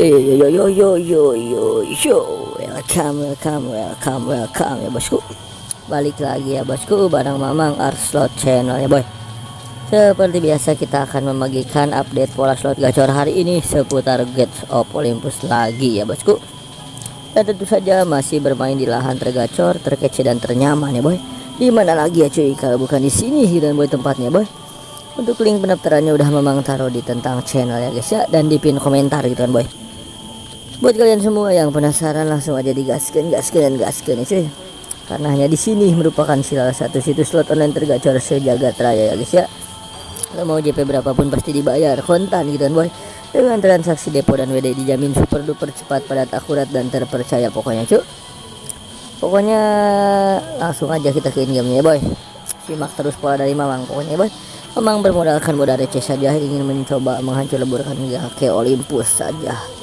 Yo yo yo yo yo yo yo yo. Welcome welcome welcome welcome ya bosku. Balik lagi ya bosku bareng Mamang Art Slot Channel ya boy. Seperti biasa kita akan membagikan update pola slot gacor hari ini seputar Gates of Olympus lagi ya bosku. Dan tentu saja masih bermain di lahan tergacor terkece dan ternyaman ya boy. Di mana lagi ya cuy kalau bukan di sini dan boy tempatnya boy? Untuk link pendaftarannya udah memang taruh di tentang channel ya guys ya. Dan di pin komentar gitu kan boy buat kalian semua yang penasaran langsung aja digaskan gaskan dan gaskan ya cuy. Karena hanya di sini merupakan salah satu situs slot online tergacor sejagat raya ya guys ya. Kalau mau JP berapapun pasti dibayar. Kontan gitu kan boy. Dengan transaksi depo dan WD dijamin super duper cepat padat akurat dan terpercaya pokoknya cuy. Pokoknya langsung aja kita ke in game ya boy. Simak terus pola dari mamang pokoknya ya boy. Memang bermodalkan modal receh saja ingin mencoba menghancur leburkan ke Olympus saja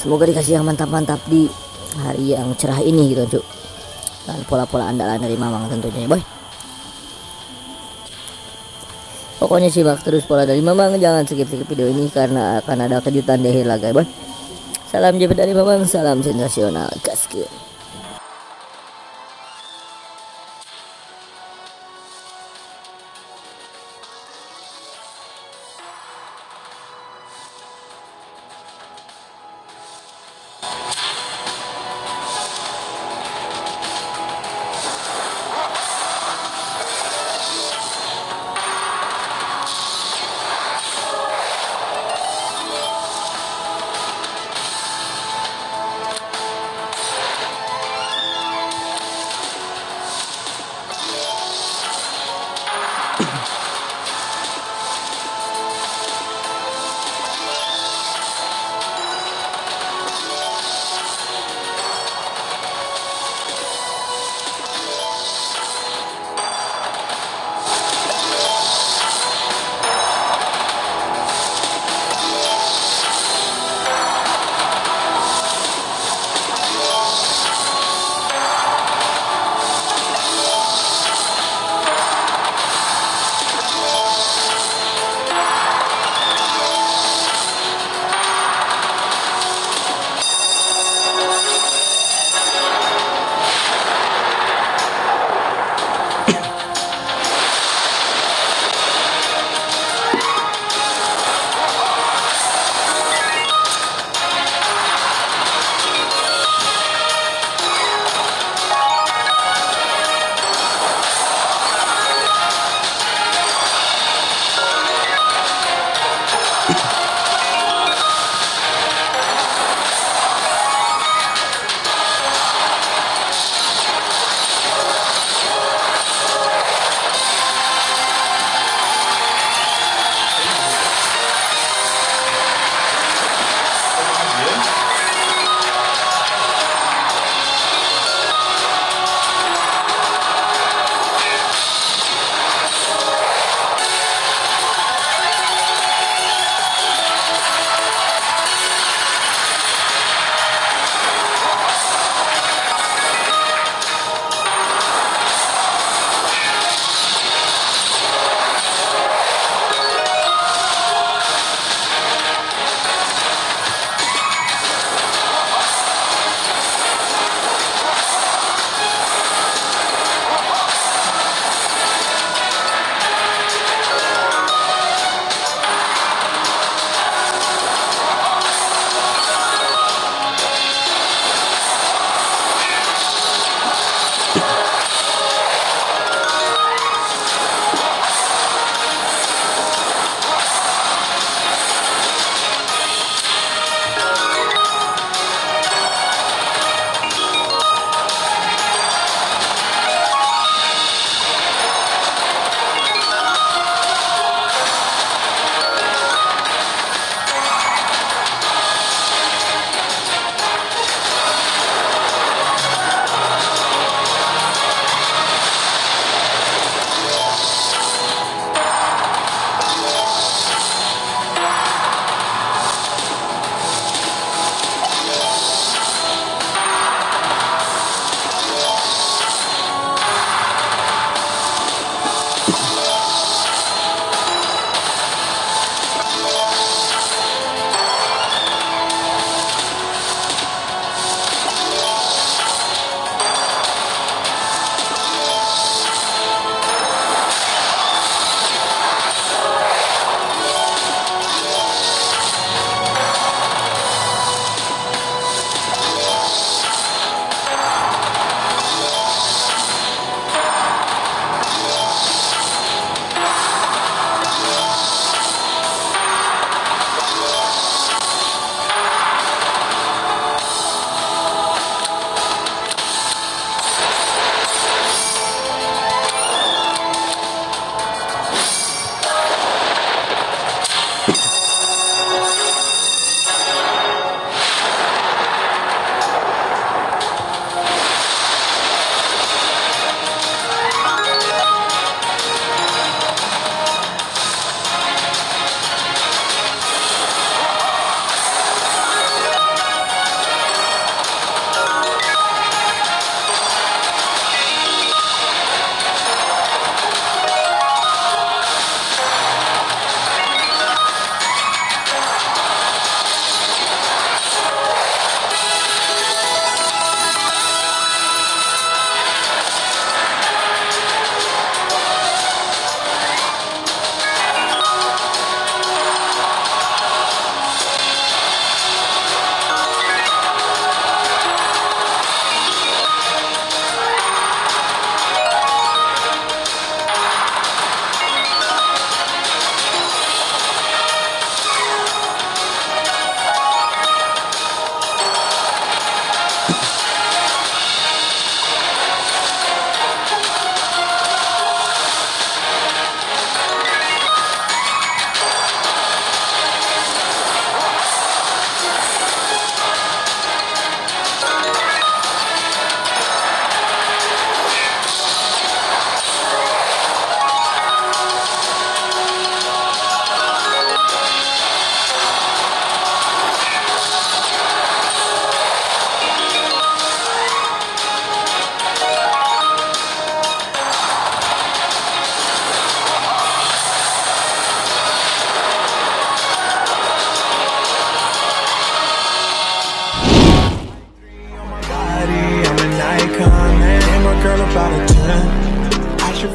semoga dikasih yang mantap-mantap di hari yang cerah ini gitu cuk. Dan pola-pola andalan dari mamang tentunya ya boy. Pokoknya simak terus pola dari mamang. Jangan skip-skip video ini karena akan ada kejutan di akhir laga ya boy. Salam JP dari mamang. Salam sensasional. Gaskeun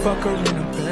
fuck her in a bed.